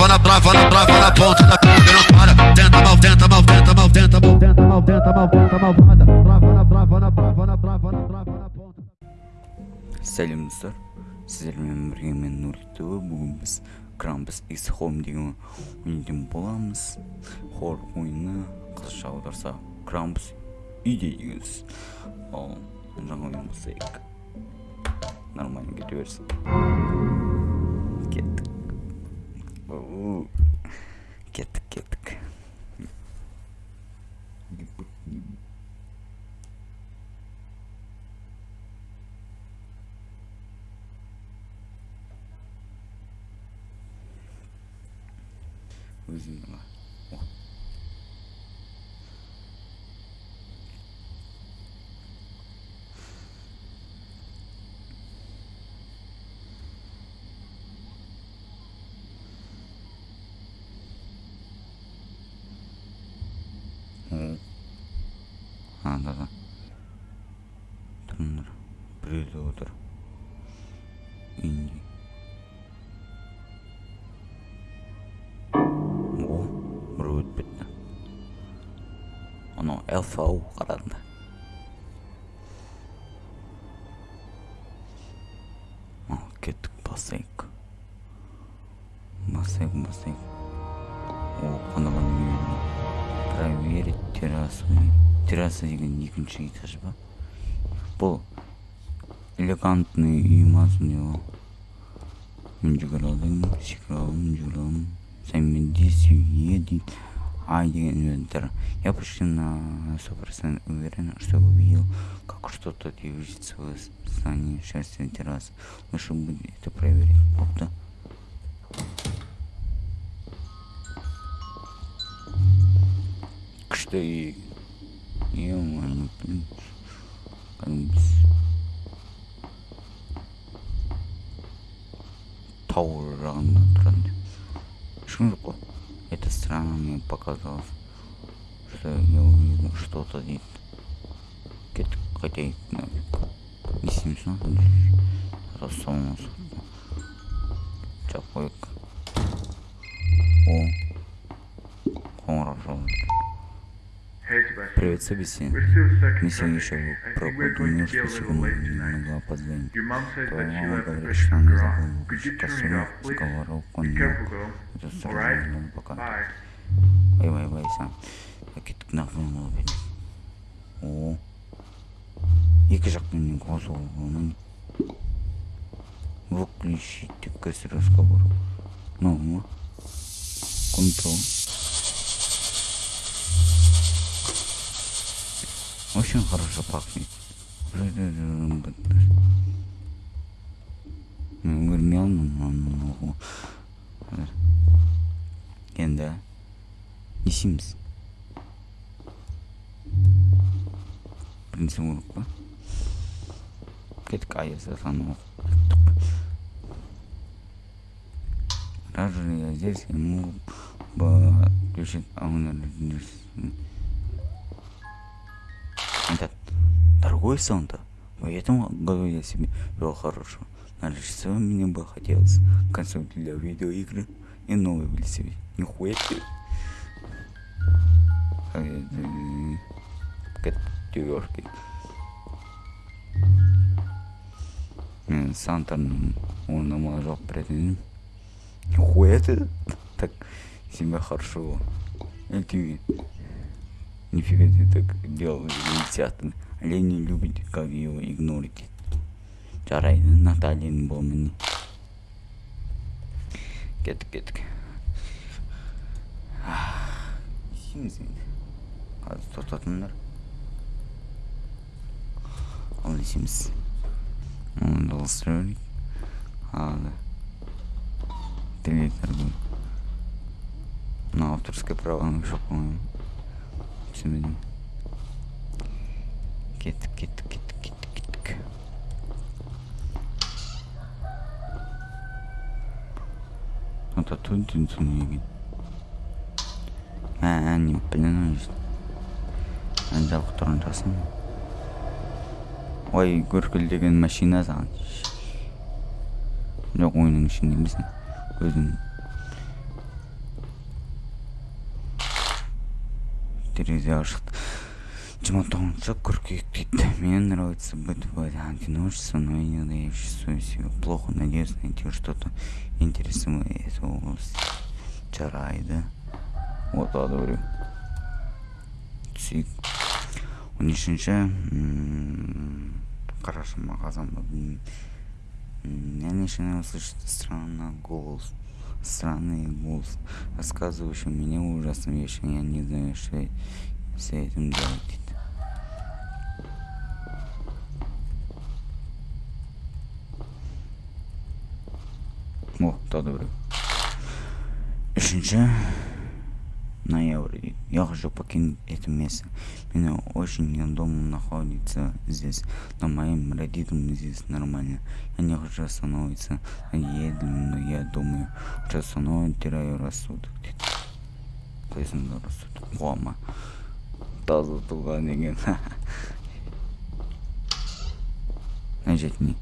trava na, trava na, trava na, na ponta da pica não para. Tenta, mal tenta, mal tenta, mal tenta, mal tenta, mal tenta, mal tenta, malvada. Trava na, trava na, trava na, trava na, trava на ponta. сәлем достар сіздермен бірге мен нұртөбе бүгін біз крампус икс хоум деген ойыннан боламыз хор ойыны қазақша аударса крампус үйде деген сөз ал жаңа ойын бастайық нормально кете берсін Оу. кеттік кеттік өзің О. О. Да, да. Тұрыңдар. Біреу де отыр. Үйінде. О, біреу өтіп кетті. Анау элфа ау екінші этаж ба? Бұл элегантный үй мазмұн его. Мен жүгіремін, секіремін, жүгіремін. Сәмен здесь уедет. А, инвентарь. Я почти на сто процентов уверен, что увидел, как что-то движется в здании шерсти террас. Лучше будет это проверить. Опта. Что и... Ё-моё, блин. Как бы с- Тауэр жағында тұрады ешкім жоқ қой это странно мне показалось что я увидел что-то дейді кеттік қайтайық нафиг не істейміз мына рассауымыз жап қояйық о думаю be a что little сегодня late tonight. немного опоздаем Your mom says Твоя that she мама left the говорит, place что to она go off. забыла Could you выключить turn it кострю off, please? сковородку Be не careful, girl. это Alright? сразу пока Bye. Vay vay vay sen. Кеттік нақын болып еді. О. Екі жақтан қосылғанын. Выключите кэс разговор. Ну, контрол. Очень хорошо пахнет. Ногу. Енді не істейміз принцип урок па кеттік я здесь ему бы включить аунер этот дорогой Санта. Этом году я себе вел хорошо нарисовал мне бы хотелось консоль для видеоигры и новый велосипед нихуя ты девушки мен санта он намазал пред нихуя ты так себя хорошо. Эти нифига ты так делал театр олени любит как его игнорить жарайды натальяның бұл міне кеттік кеттік ішеміз енді қазір тоқтатыңдар ал ішеміз оны дауыстыра берейік ал телевизор бұл мына авторское правоның жоқ по-моему түсінбедім кеттік кеттік кеттік кеттік кеттік вот оттуда түн екен а не блин жабық тұрған жасын ой гүркілдеген машина саған жоқ ойынның ішінде емес өзінің терезе ашық 2009 қыркүйектеді мне нравится быть в одиночестве но иногда я чувствую себя плохо надеюсь найти что то интересное в этой области жарайды да? Вот, түсейік он үшінші У них еще... Хорошо, магазин. я начинаю слышать странный голос странный голос рассказывающий мне ужасные вещи я не знаю что с этим делать. дейді о тағы да біреу үшінші ноябрь дейді я хочу покинуть это место меня очень неудобно находиться здесь но моим родителям здесь нормально я не хочу остановиться еду но я думаю что снова теряю рассудок дейді қойсыңдар рассудок қуама таза туған деген мына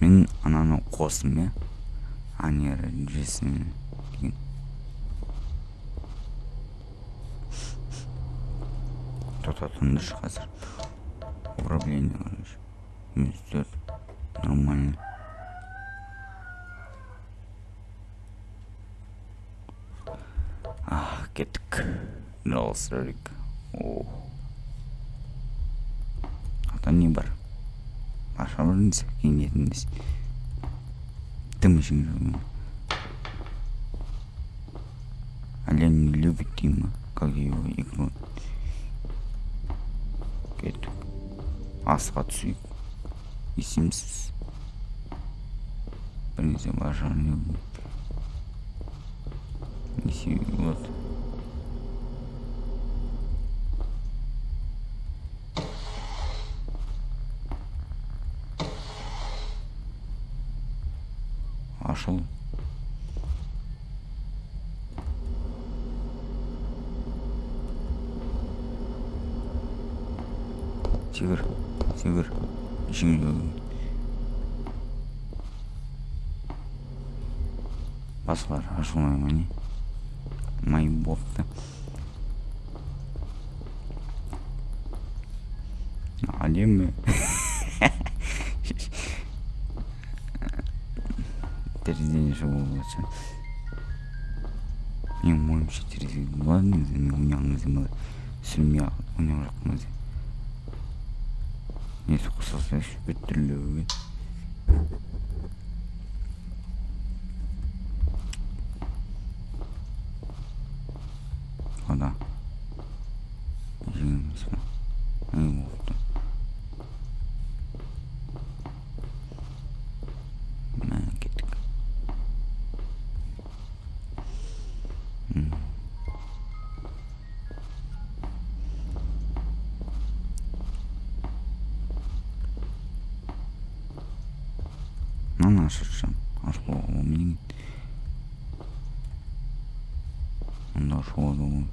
мен ананы қостым иә. Анера жесін деген тоқтатыңдаршы қазір. Управление короче. Минус төрт нормально кеттік. Жалғастырайық о. Ата не бар. Тым ішің жүрген. Олень не любит Тима, как его игру. Кеттік. Асқа түсейік. Есімсіз. Бірнеше башар любит. Неси, вот. Ашыл секір секір ішіңе басқалар ашылмай ма не май әдемі менің ойымша терезе болады негізі мен ойнаған кезде былай сүрмей ойнап мынаны ашып жатсам ашып қоюға болмайды екен мұнда ашуға да болмайды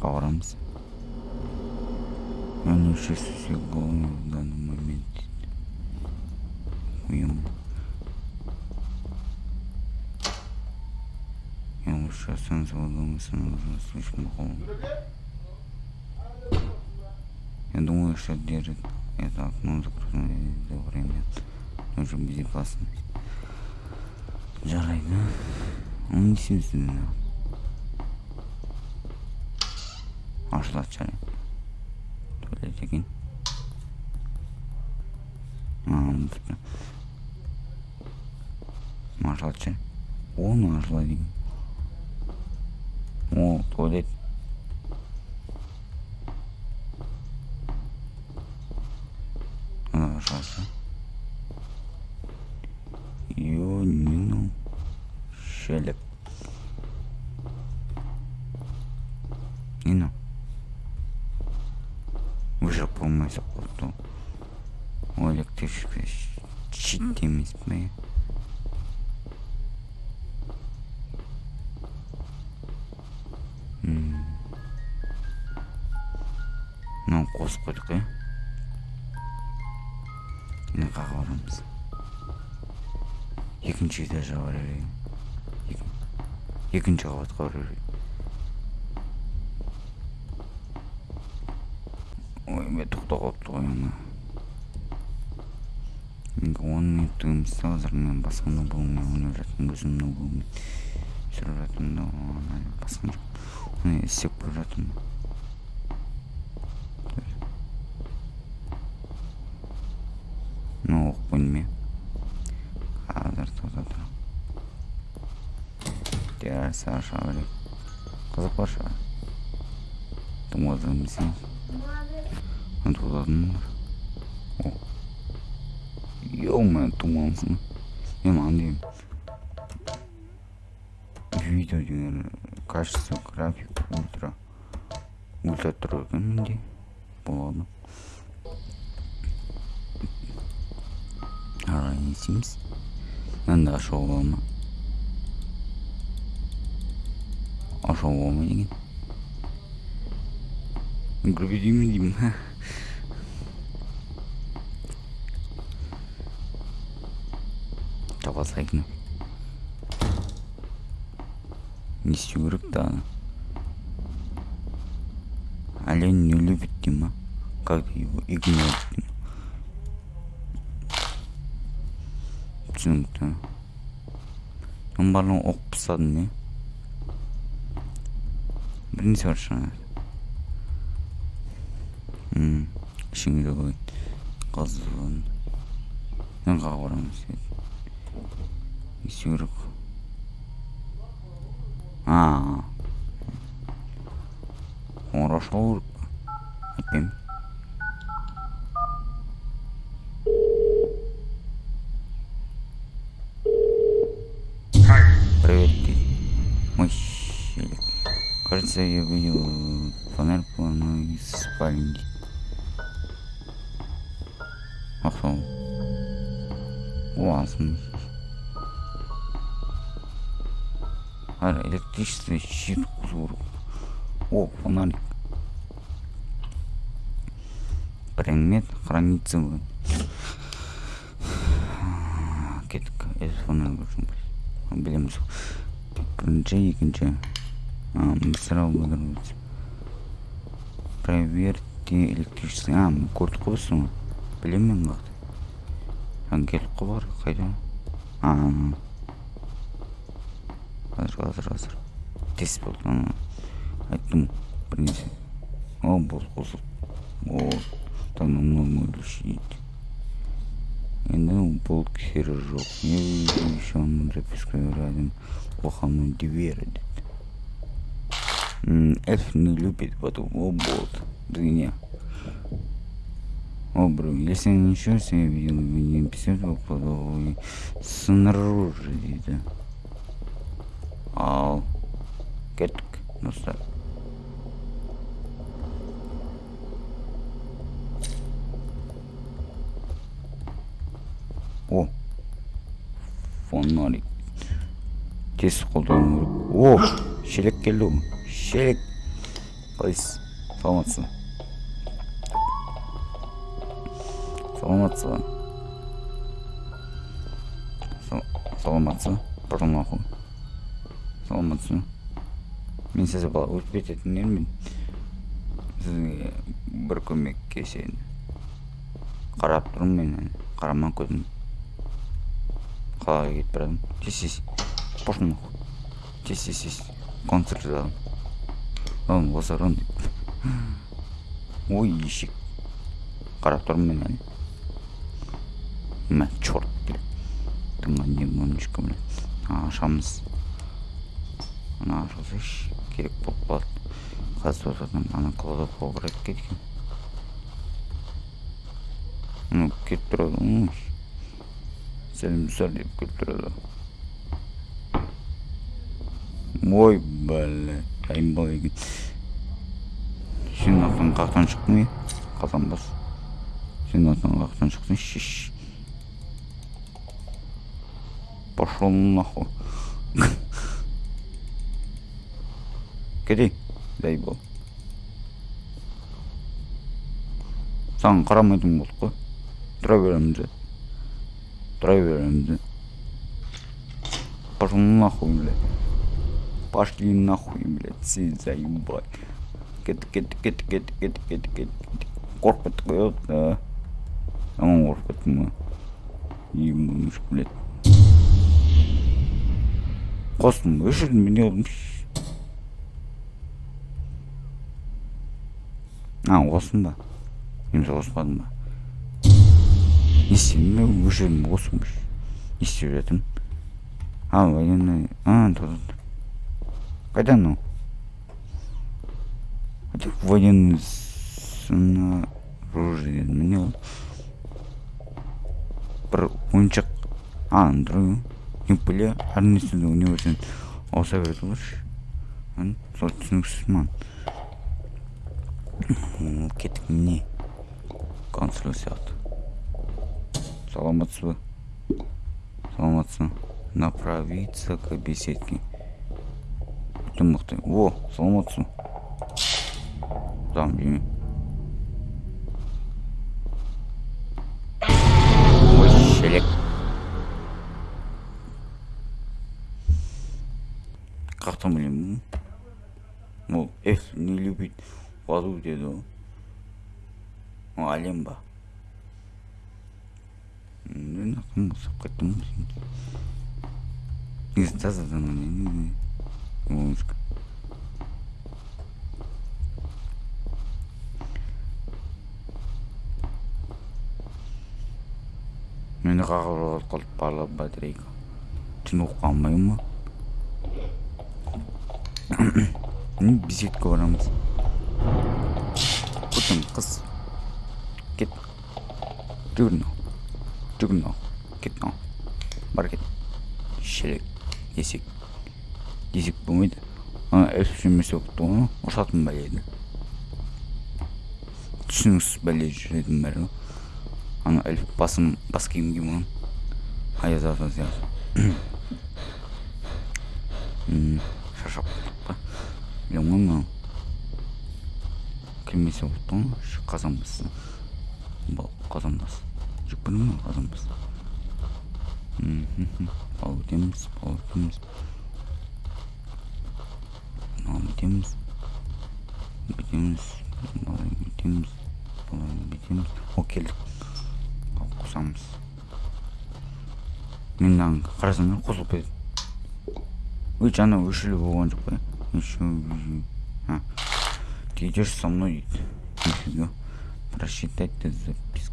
хабарамыз я не чувствую себя голодным в данный момент уем я лучше останусь дома становится слишком холодно. Я думаю что держит это окно закрытое до время нужно безопасность жарайды оны не істейсің ашылады жарайды туалет екен ашылады ше о туалет. Ионину Шелеп. Нину. Уже помыть спорту. O elektrikle çittiğimiz mi? Hmm. Ne koskoca? Екінші этажға берейін. Екі- Екінші қабатқа бара берейін. Ой, мен тоқтап қалыпты ғой ана. Он минуттық емес қазір мен басқаны болмай ойнап жатырмын өзімнің болмай жүріп жатырмын да басқан жоқ оны істеп келе жатырмын мынау оқып қойдым иә қазір тоқта тұр терраса аша берейік қызық бар шығар тым қызық емес емес тудадың ба о ё-моё тумансың мен маған деймін видео деген качество график ультра ультра тұр екен менде болады ары не істейміз мынанда ашуға бола ма ашуға бола ма деген гүрбедеймін деймін таба не істеу керек та. Ана олень не любит дима как его игнорит. Түсінікті. Оның барлығын оқып тастадым иә бір нәрсе бар шығар ішіңде қой қызын қаға барамыз не істеу керек. А қоңырау шалу керек па айтпаймын Хай. Привет, ты. Мой щелик. Кажется, я видел фонарь по одной из спальни. Ага. Классно. А, электричество щит кузов. О, фонарик. Предмет хранится в... Кеттік, ez фонарь көрсін білеміз бірінші екінші магистрал выдерживается проверьте электричество а көрдік қой біз соны білемін мен жаңа келіп қой бар қайда а қазір қазір қазір тест болды ана айттым бір нәрсе о болды қосылды о там нормально шиит енді бұл кері жоқ не еще он записка рядом плохо мной дверь деді М, эльф не любит воду о бот дыня о бро если ничего себе видел не писать кладовой снаружи дейді ал кеттік достар о фонарик тез қолдану керек о шелек келді ғой шелек қалайсыз саламатсыз саламатсыз саламатсыз пошел нахуй саламатсыз ба мен сіз бала өтіп кететін едім сізге бір көмектесейін қарап тұрмын мен қарамай қойдым қалаға кетіп бара жатырмын тез тез пошел нахуй тез тез тез концерт задым оған деп ой ешек қарап тұрмын мен әлі мә черт блядь тыңға не моншка блядь ашамыз ана ашылсайшы керек болып қалады қазір отырдым ана кладовкаға барайық кеткен ну кетіп тұрады ғой сәлем деп келіп тұрады ой бля дайын екен сен аттан қаяқтан шықтың е қазан бас сен аттан қаяқтан шықтың шеш пошел нахуй дай бол саған қарамайтын болдық қой тұра береміз тұра беремін да пошел нахуй блядь пошли нахуй блядь все заебать кет кет кет кет кет кет кет қорқып қояды да жаман қорқып кеттім ғой ебанушка блядь қостым өшірдім не қылдым а қостым ба немесе қоспадым ба? Не істедім мен өшірдім қостым не істеп жатырмын а военный а қайда анау военный снаружи дедім мен не қылдым бір ойыншық а тем более әр нәрседе ауыса береді ғой сол түсініксіз маған кеттік міне консул сияқты саламатсыз ба саламатсыз ба направиться к беседке. Өте мықты о саламатсыз ба там ой шелек қаяқтан білемін ол эф не любит воду деді әлем ба ақырын ұқсап кеттім негізі тазадан мені қағып қалып барлап батарейка түн оқып қалмаймын беседка барамыз күтім қыз кет. Жүгір мынау жүгір мынау кет мынау бар кет. Шелек. Десек десек болмайды. Ана эльфшемесе оқыпты ғой ұрсатын бәледі түсініксіз бәле жүретін бәрі ана эльф басым бас киім киген аяз ата сияқты. Шаршап па? Білемін ғой мынау. Келмесе болыпты ғой ш қазан басты Ба- қазан бас жеп көрдің ба қазан бас мхм бал өтеміз бал өтеміз мынаны бүйтеміз бүйтеміз былай бүйтеміз былай бүйтеміз о келдік ал қосамыз мен мынаны қарасам қосылып кетеді Вы жаңа өшірілу болған жоқ па ты идешь со мной дейді нифига просчитать ты записка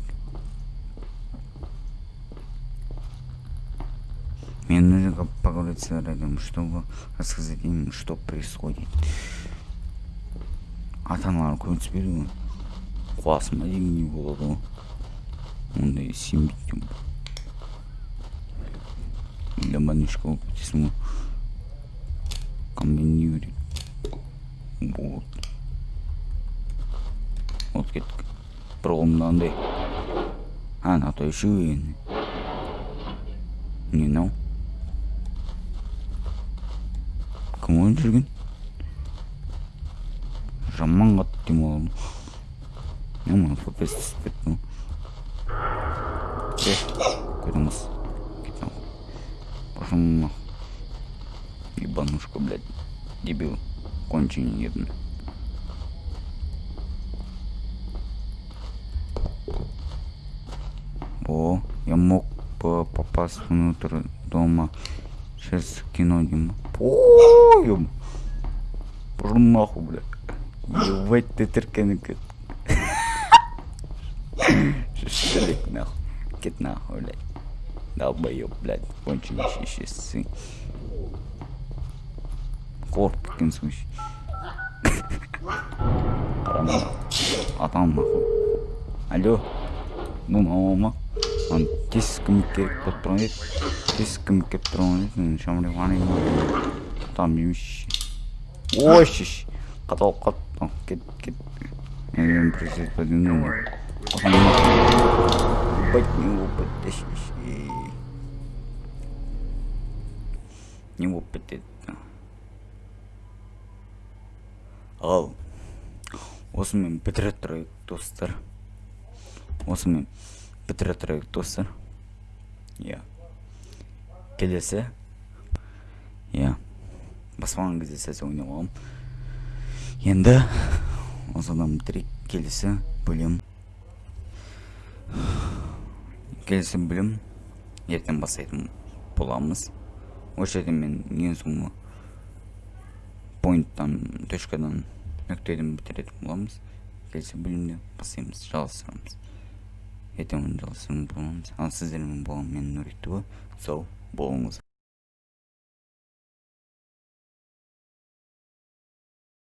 мне нужно поговорить с Радом, чтобы рассказать им, что происходит. ата аналар көмектесіп беру ғой қуасың ба деген не болады ғой ондай сенбейді деп или больничка болып кетесің ғой комбинировать вот. Вот кеттік бір қолымда андай а то еще не мынау кім ойнап жүрген жаман қатты демалдым мына фпс түсіп кетті ғой е көтіңіз кет нахуй ебанушка блядь дебил конченый ебаный О, я мог бы попасть внутрь дома через кино, Дима. Поем. Пошел нахуй, блядь. Ебать ты теркенек. Шишелик нахуй. Кит нахуй, блядь. Долбоёб, блядь. Конченый сын. Корп, в случае. Қарама. Атам нахуй. Алло. Ну, мама. Ан тез кім керек болып тұрған еді тез кім келіп тұрған еді шамрай ғана там емші ой шеш қаталып қалды кет кет мен ебать не еді ал осымен бітіре тұрайық достар осымен бітіре тұрайық достар иә келесі. Иә баспаған кезде сәл ойнап алғам енді осыдан бітірейік келесі бөлім. Келесі бөлім ертең бастайтын боламыз. Осы жерде мен ең соңғы поинттан точкадан нүктеден бітіретін боламыз. Келесі бөлімде бастаймыз жалғастырамыз. Ертең оны жалғастыратын боламыз ал сіздермен болған мен нұритұлы сау болыңыз